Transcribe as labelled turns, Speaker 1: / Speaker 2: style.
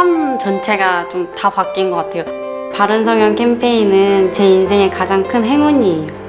Speaker 1: 삶 전체가 좀 다 바뀐 것 같아요. 바른성형 캠페인은 제 인생의 가장 큰 행운이에요.